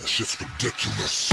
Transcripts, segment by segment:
That shit's ridiculous.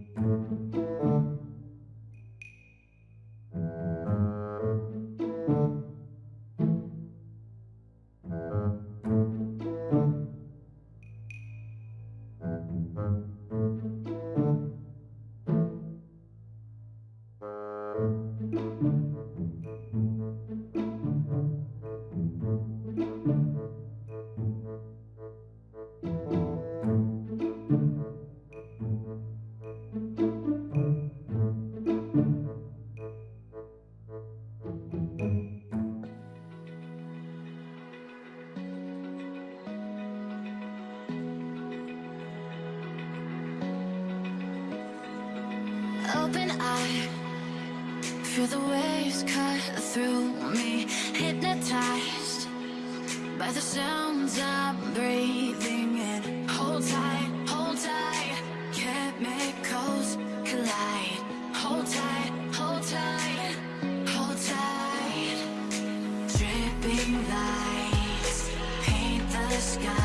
open eyes, Feel the waves cut through me Hypnotized by the sounds I'm breathing in. Hold tight, hold tight Chemicals collide. Hold tight, hold tight Hold tight. Dripping lights Paint the sky.